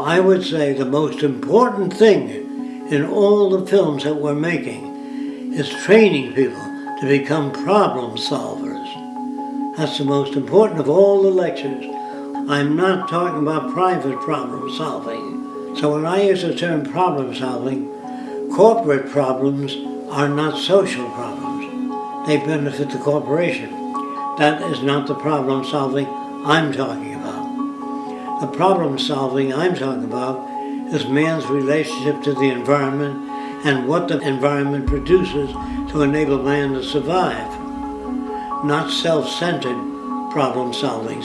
I would say the most important thing in all the films that we're making is training people to become problem solvers. That's the most important of all the lectures. I'm not talking about private problem solving. So when I use the term problem solving, corporate problems are not social problems. They benefit the corporation. That is not the problem solving I'm talking about. The problem solving I'm talking about is man's relationship to the environment and what the environment produces to enable man to survive not self-centered problem solving.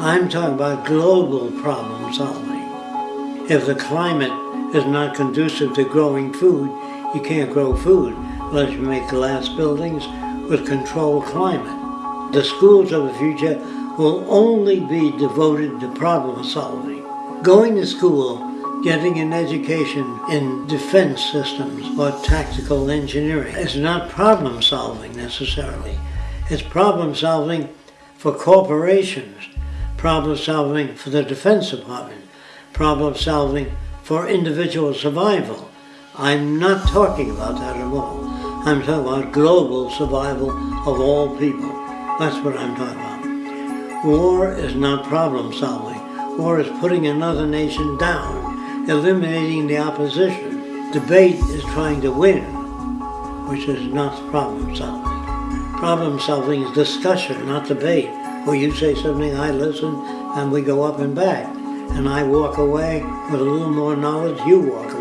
I'm talking about global problem solving. If the climate is not conducive to growing food, you can't grow food unless you make glass buildings with controlled climate. The schools of the future will only be devoted to problem solving. Going to school, getting an education in defense systems or tactical engineering is not problem solving necessarily. It's problem solving for corporations, problem solving for the Defense Department, problem solving for individual survival. I'm not talking about that at all. I'm talking about global survival of all people. That's what I'm talking about. War is not problem solving. War is putting another nation down, eliminating the opposition. Debate is trying to win, which is not problem solving. Problem solving is discussion, not debate, where you say something, I listen, and we go up and back. And I walk away with a little more knowledge, you walk